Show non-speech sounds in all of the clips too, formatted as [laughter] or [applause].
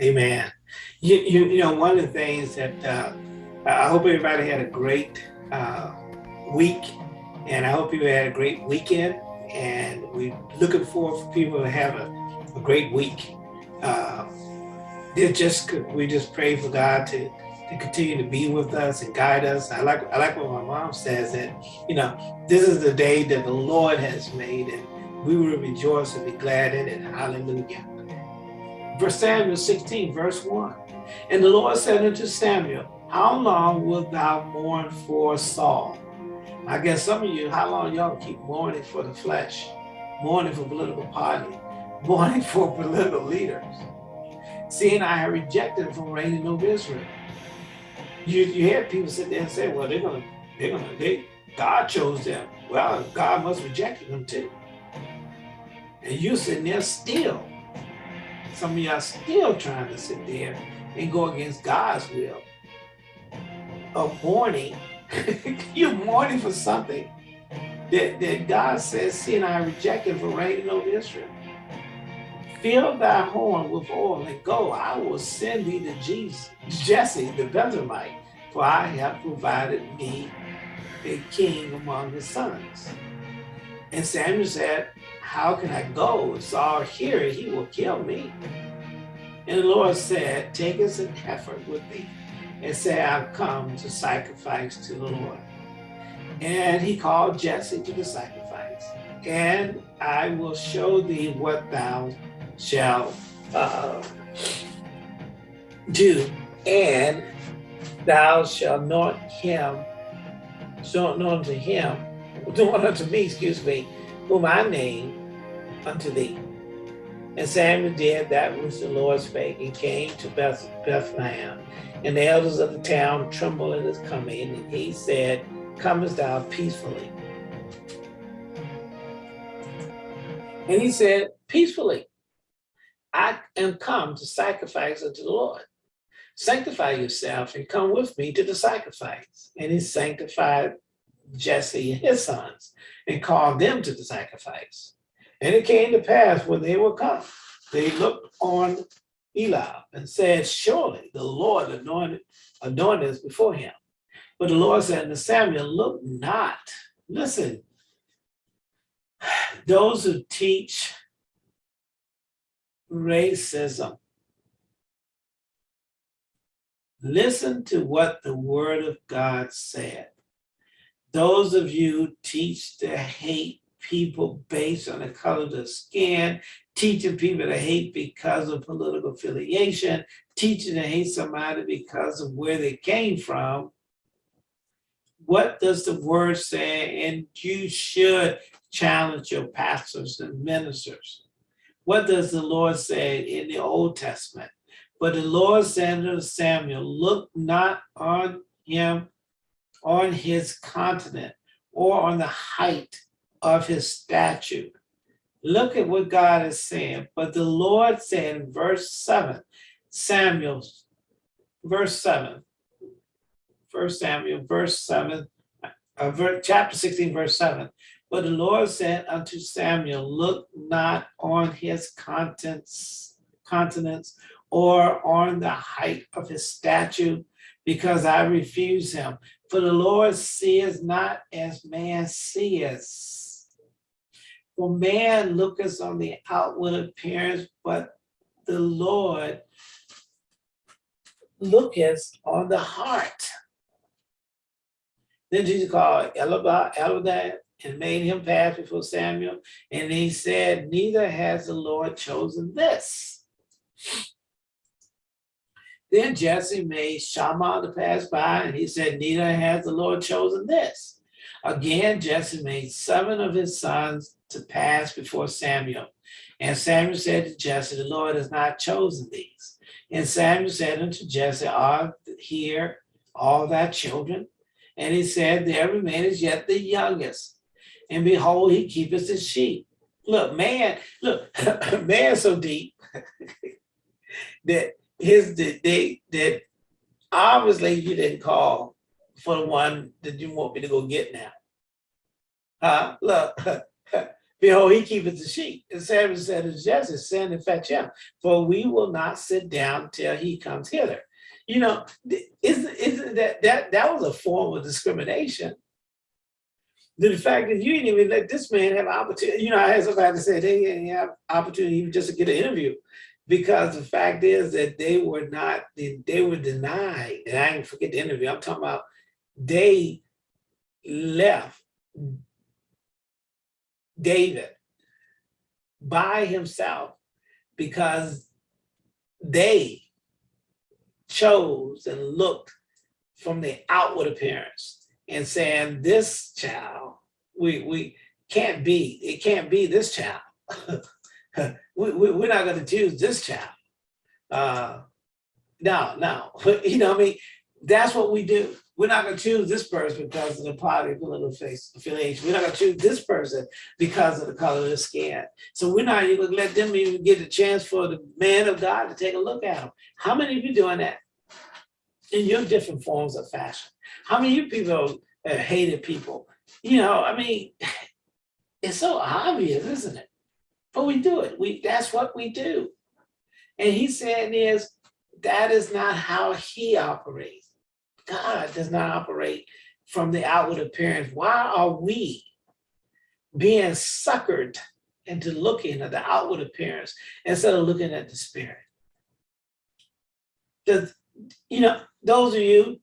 Amen. You, you, you know, one of the things that uh, I hope everybody had a great uh, week, and I hope you had a great weekend. And we're looking forward for people to have a, a great week. Uh, just we just pray for God to to continue to be with us and guide us. I like I like what my mom says that you know this is the day that the Lord has made, and we will rejoice and be glad in it. Hallelujah. Verse Samuel 16, verse 1. And the Lord said unto Samuel, How long wilt thou mourn for Saul? I guess some of you, how long y'all keep mourning for the flesh, mourning for political party, [laughs] mourning for political leaders? Seeing I have rejected from reigning over Israel. You, you hear people sit there and say, well, they're gonna, they're gonna, they, God chose them. Well, God must reject them too. And you sitting there still some of y'all still trying to sit there and go against God's will of mourning. [laughs] You're mourning for something that, that God says, see, and I rejected for reigning over Israel. Fill thy horn with oil and go. I will send thee to Jesus, Jesse the Bethlehemite, for I have provided me a king among his sons. And Samuel said, how can I go? Saul hear it, he will kill me. And the Lord said, take us an effort with thee and say, I've come to sacrifice to the Lord. And he called Jesse to the sacrifice. And I will show thee what thou shalt uh, do. And thou shalt anoint him, so anoint unto him, [laughs] anoint unto me, excuse me, whom I name unto thee. And Samuel did that which the Lord spake and came to Beth Bethlehem. And the elders of the town trembled at his coming. And he said, Comest thou peacefully? And he said, Peacefully. I am come to sacrifice unto the Lord. Sanctify yourself and come with me to the sacrifice. And he sanctified Jesse and his sons and called them to the sacrifice. And it came to pass when they were come, they looked on Eli and said, surely the Lord anointed, anointed us before him. But the Lord said to Samuel, look not, listen, [sighs] those who teach racism, listen to what the word of God said. Those of you teach to hate people based on the color of their skin, teaching people to hate because of political affiliation, teaching to hate somebody because of where they came from. What does the word say? And you should challenge your pastors and ministers. What does the Lord say in the Old Testament? But the Lord said to Samuel, look not on him, on his continent, or on the height of his statue. Look at what God is saying. But the Lord said in verse 7, Samuel, verse 7, First Samuel, verse 7, uh, ver, chapter 16, verse 7. But the Lord said unto Samuel, Look not on his contents, continents or on the height of his statue, because I refuse him. For the Lord sees not as man sees. For man looketh on the outward appearance, but the Lord looketh on the heart. Then Jesus called Eldad and made him pass before Samuel. And he said, neither has the Lord chosen this. Then Jesse made Shammah to pass by, and he said, neither has the Lord chosen this. Again, Jesse made seven of his sons to pass before Samuel. And Samuel said to Jesse, the Lord has not chosen these. And Samuel said unto Jesse, are here all thy children? And he said, there remaineth yet the youngest. And behold, he keepeth his sheep. Look, man, look, [laughs] man so deep [laughs] that his date that obviously you didn't call for the one that you want me to go get now. Uh, look, [laughs] Behold, he keepeth the sheep. And Samuel said to Jesse, send and fetch him, for we will not sit down till he comes hither. You know, isn't, isn't that, that, that was a form of discrimination. The fact that you didn't even let this man have opportunity, you know, I had somebody say they didn't have opportunity just to get an interview because the fact is that they were not, they, they were denied, and I didn't forget the interview, I'm talking about they left David by himself because they chose and looked from the outward appearance and saying this child we we can't be it can't be this child [laughs] [laughs] we, we, we're not going to choose this child uh no no [laughs] you know i mean that's what we do we're not going to choose this person because of the party political face affiliation. We're not going to choose this person because of the color of the skin. So we're not even going to let them even get a chance for the man of God to take a look at them. How many of you doing that in your different forms of fashion? How many of you people have hated people? You know, I mean, [laughs] it's so obvious, isn't it? But we do it. We that's what we do. And he's saying is that is not how he operates. God does not operate from the outward appearance. Why are we being suckered into looking at the outward appearance instead of looking at the spirit? Because, you know, those of you,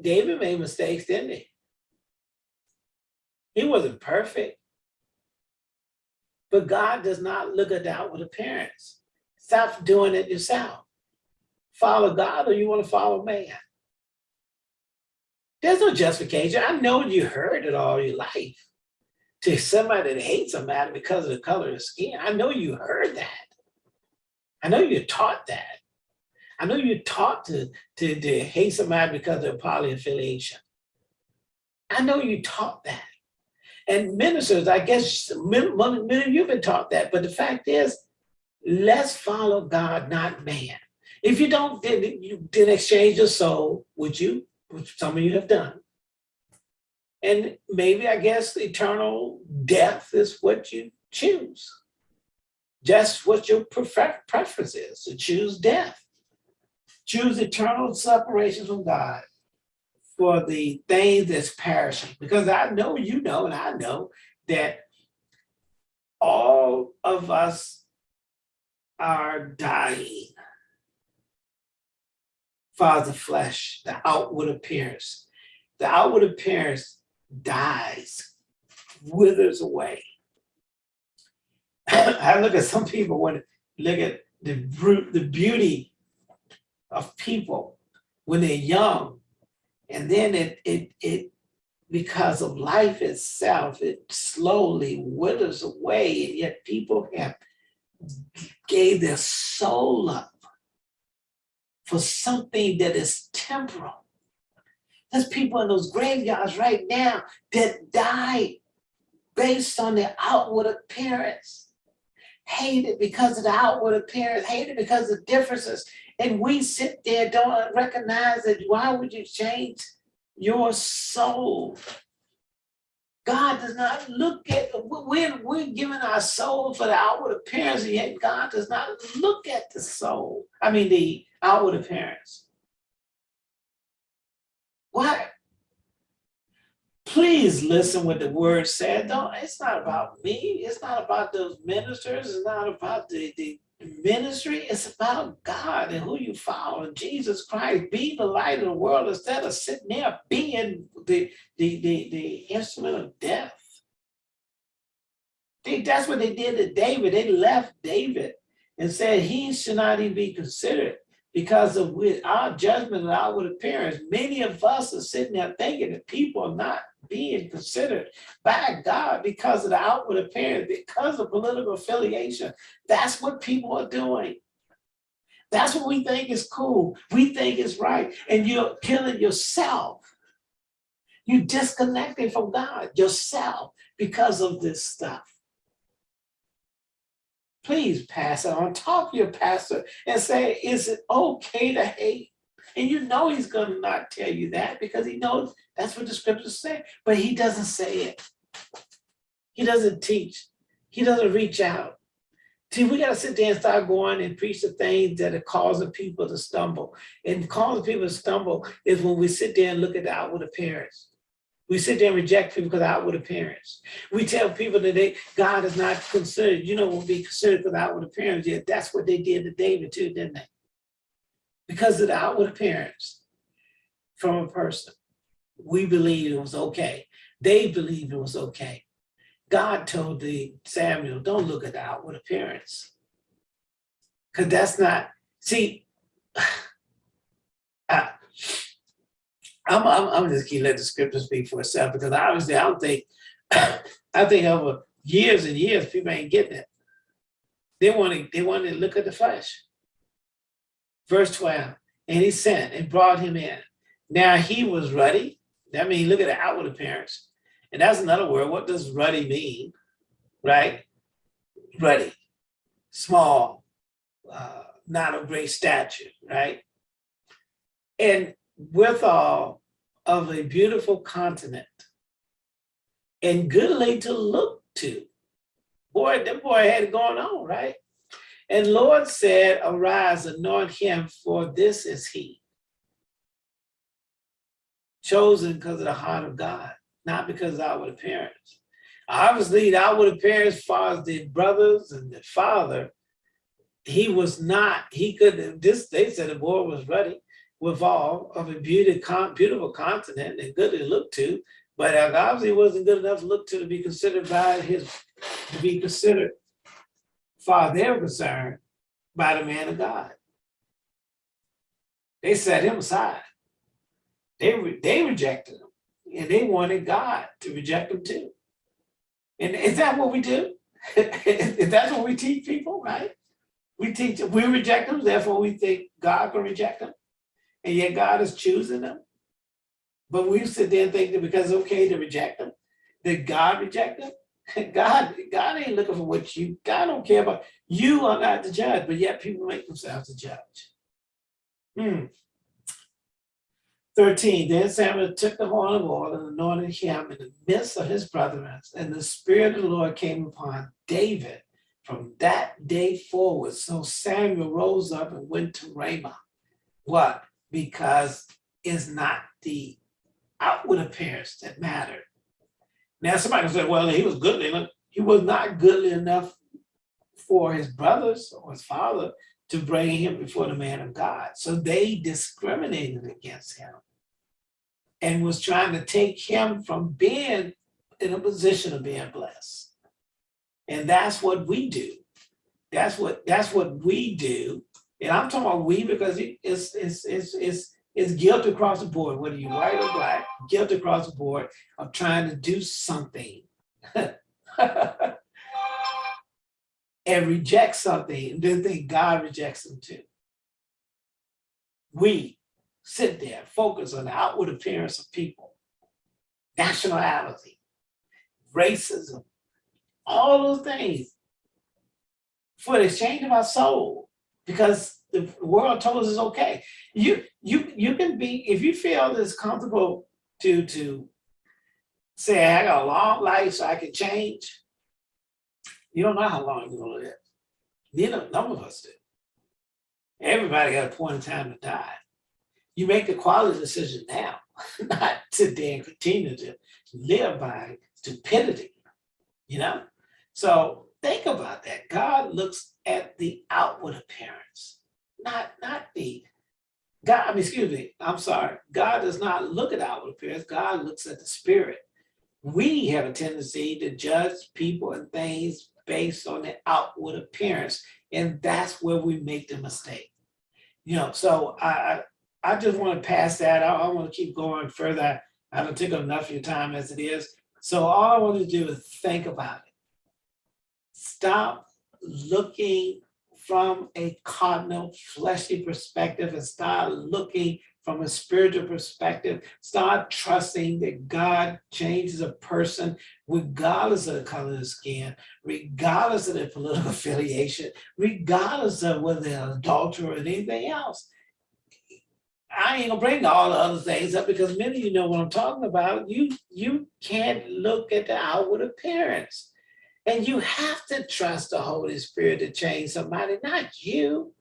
David made mistakes, didn't he? He wasn't perfect. But God does not look at outward appearance. Stop doing it yourself. Follow God or you want to follow man. There's no justification. I know you heard it all your life. To somebody that hates somebody because of the color of skin, I know you heard that. I know you taught that. I know you taught to, to, to hate somebody because of poly affiliation. I know you taught that. And ministers, I guess many, many of you have been taught that, but the fact is, let's follow God, not man. If you don't, then you didn't exchange your soul, would you? which some of you have done. And maybe, I guess, eternal death is what you choose. Just what your prefer preference is, to choose death. Choose eternal separation from God for the things that's perishing. Because I know you know, and I know that all of us are dying father flesh, the outward appearance. The outward appearance dies, withers away. [clears throat] I look at some people when look at the the beauty of people when they're young, and then it it it because of life itself, it slowly withers away, and yet people have gave their soul up for something that is temporal. There's people in those graveyards right now that died based on their outward appearance. Hated because of the outward appearance, hated because of differences. And we sit there, don't recognize that why would you change your soul? God does not look at, we're, we're giving our soul for the outward appearance, and yet God does not look at the soul. I mean, the outward appearance. What? Please listen what the word said. Don't, it's not about me. It's not about those ministers. It's not about the, the ministry. is about God and who you follow. Jesus Christ, be the light of the world instead of sitting there being the, the, the, the instrument of death. That's what they did to David. They left David and said he should not even be considered because of with our judgment and outward appearance, many of us are sitting there thinking that people are not being considered by God because of the outward appearance, because of political affiliation. That's what people are doing. That's what we think is cool. We think is right. And you're killing yourself. You're disconnected from God, yourself, because of this stuff please pass it on. Talk to your pastor and say, is it okay to hate? And you know he's going to not tell you that because he knows that's what the scriptures say, but he doesn't say it. He doesn't teach He doesn't reach out. See, we gotta sit there and start going and preach the things that are causing people to stumble. And causing people to stumble is when we sit there and look at the outward appearance. We sit there and reject people because of outward appearance. We tell people that they, God is not considered, you know, will be for the outward appearance. Yeah, that's what they did to David too, didn't they? Because of the outward appearance from a person. We believe it was okay. They believed it was okay. God told the Samuel, don't look at the outward appearance. Because that's not, see, [sighs] I'm, I'm, I'm just keep let the scripture speak for itself because obviously I don't think, [coughs] I think over years and years, people ain't getting it. They want to, they want to look at the flesh. Verse 12, and he sent and brought him in. Now he was ruddy. That means look at the outward appearance. And that's another word. What does ruddy mean? Right? Ruddy, small, uh, not of great stature, right? And withal of a beautiful continent and goodly to look to. Boy, that boy had it going on, right? And Lord said, arise, anoint him, for this is he. Chosen because of the heart of God not because of outward appearance. Obviously, the outward appearance, as far as the brothers and the father, he was not, he could, this, they said the boy was ready with all of a beauty, beautiful continent and good to look to, but obviously wasn't good enough to look to to be considered by his, to be considered, far their concern, by the man of God. They set him aside. They, they rejected him and they wanted God to reject them too. And is that what we do? [laughs] is that what we teach people, right? We teach, we reject them, therefore we think God can reject them. And yet God is choosing them. But we sit there and think that because it's okay to reject them, did God reject them. [laughs] God, God ain't looking for what you, God don't care about, you are not the judge, but yet people make themselves the judge. Hmm. 13, then Samuel took the horn of oil and anointed him in the midst of his brethren, and the spirit of the Lord came upon David from that day forward. So Samuel rose up and went to Ramah. What? Because it's not the outward appearance that mattered. Now somebody said, well, he was goodly. He was not goodly enough for his brothers or his father to bring him before the man of God. So they discriminated against him and was trying to take him from being in a position of being blessed. And that's what we do. That's what that's what we do. And I'm talking about we because it's it's it's it's it's guilt across the board, whether you're white or black, guilt across the board of trying to do something. [laughs] and reject something and then think God rejects them too. We sit there, focus on the outward appearance of people, nationality, racism, all those things for the exchange of our soul, because the world told us it's okay. You you you can be if you feel it's comfortable to to say I got a long life so I can change. You don't know how long you're gonna live. Neither none of us do. Everybody got a point in time to die you make the quality decision now, [laughs] not today and continue to live by stupidity, you know? So think about that. God looks at the outward appearance, not, not the, God, I mean, excuse me, I'm sorry. God does not look at outward appearance. God looks at the spirit. We have a tendency to judge people and things based on the outward appearance. And that's where we make the mistake. You know, so I, I just want to pass that. I, I want to keep going further. I don't take enough of your time as it is. So all I want to do is think about it. Stop looking from a cardinal fleshly perspective and start looking from a spiritual perspective. Start trusting that God changes a person regardless of the color of the skin, regardless of their political [laughs] affiliation, regardless of whether they're an adulterer or anything else. I ain't gonna bring all the other things up because many of you know what I'm talking about. You you can't look at the outward appearance. And you have to trust the Holy Spirit to change somebody, not you.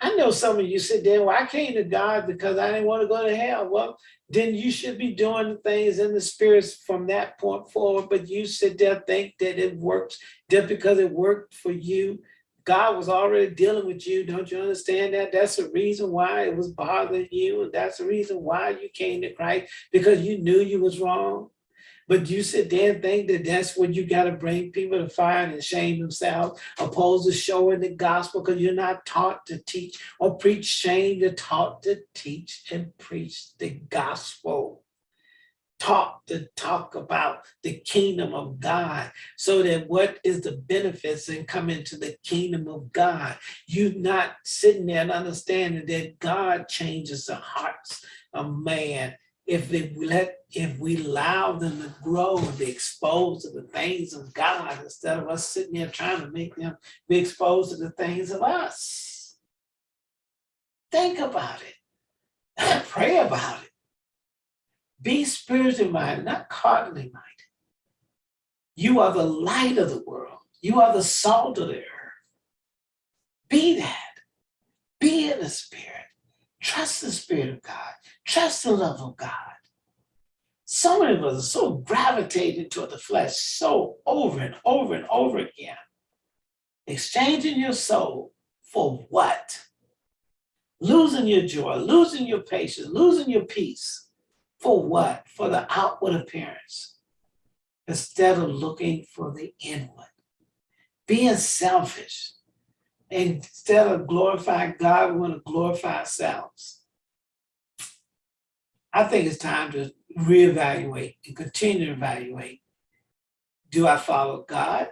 I know some of you sit there, well, I came to God because I didn't want to go to hell. Well, then you should be doing things in the spirits from that point forward. But you sit there think that it works just because it worked for you. God was already dealing with you. Don't you understand that? That's the reason why it was bothering you. And that's the reason why you came to Christ because you knew you was wrong. But you sit there and think that that's what you got to bring people to find and shame themselves, opposed to showing the gospel because you're not taught to teach or preach shame. You're taught to teach and preach the gospel. Taught to talk about the kingdom of God so that what is the benefits and come into the kingdom of God. You're not sitting there and understanding that God changes the hearts of man if they let if we allow them to grow and be exposed to the things of God instead of us sitting there trying to make them be exposed to the things of us. Think about it. [laughs] Pray about it. Be spiritually minded, not carnally minded. You are the light of the world. You are the salt of the earth. Be that. Be in the spirit. Trust the spirit of God. Trust the love of God. So many of us are so gravitated toward the flesh so over and over and over again. Exchanging your soul for what? Losing your joy, losing your patience, losing your peace. For what? For the outward appearance. Instead of looking for the inward. Being selfish. Instead of glorifying God, we want to glorify ourselves. I think it's time to reevaluate and continue to evaluate. Do I follow God?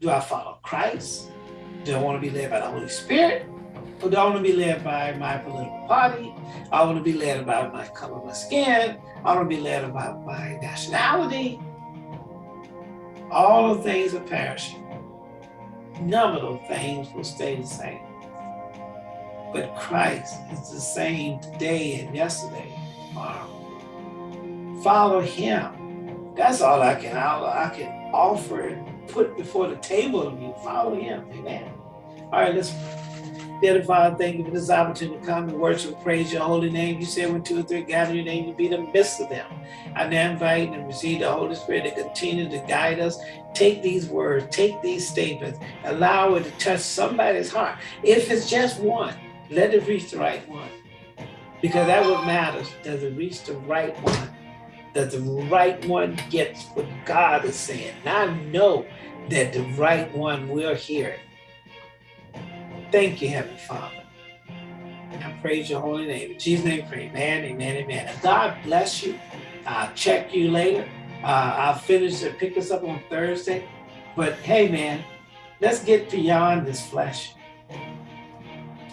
Do I follow Christ? Do I want to be led by the Holy Spirit? Or do I want to be led by my political party? I want to be led by my color of my skin. I want to be led about my nationality. All the things are perishing. None of those things will stay the same. But Christ is the same today and yesterday, tomorrow follow him. That's all I can I, I can offer and put before the table of you. Follow him. Amen. All right, let's Father, thank you for this opportunity to come and worship and praise your holy name. You said when two or three gather your name, you be the midst of them. I now invite and receive the Holy Spirit to continue to guide us. Take these words, take these statements, allow it to touch somebody's heart. If it's just one, let it reach the right one. Because that what matters. Does it reach the right one? that the right one gets what God is saying. And I know that the right one will hear it. Thank you, Heavenly Father. And I praise your holy name. In Jesus' name, pray. Amen, amen, amen. And God bless you. I'll check you later. Uh, I'll finish and pick us up on Thursday. But hey, man, let's get beyond this flesh.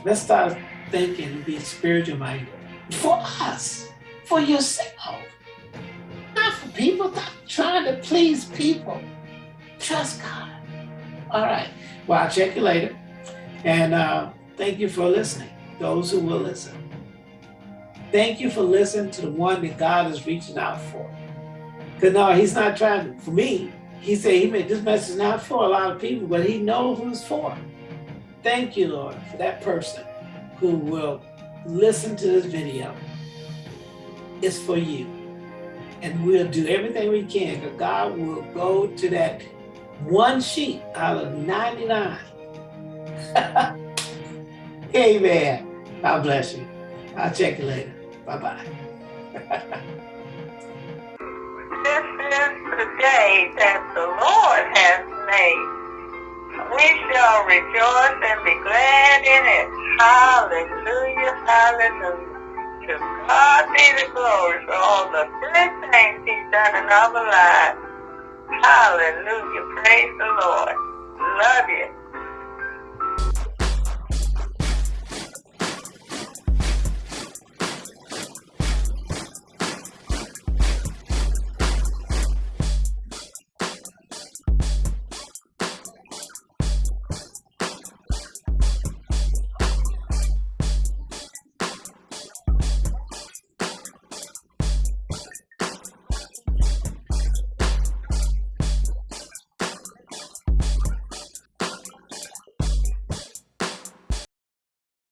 Let's start thinking and be spiritual minded for us, for yourself not for people. Stop trying to please people. Trust God. All right. Well, I'll check you later. And uh, thank you for listening, those who will listen. Thank you for listening to the one that God is reaching out for. Because no, he's not trying to, for me, he said he made this message not for a lot of people, but he knows who it's for. Thank you, Lord, for that person who will listen to this video. It's for you and we'll do everything we can because God will go to that one sheep out of 99. [laughs] Amen. God bless you. I'll check you later. Bye-bye. this is the day that the Lord has made. We shall rejoice and be glad in it. Hallelujah, hallelujah. To God be the glory for all the great things he's done in our lives. Hallelujah. Praise the Lord. Love you.